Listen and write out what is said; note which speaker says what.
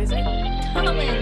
Speaker 1: always
Speaker 2: a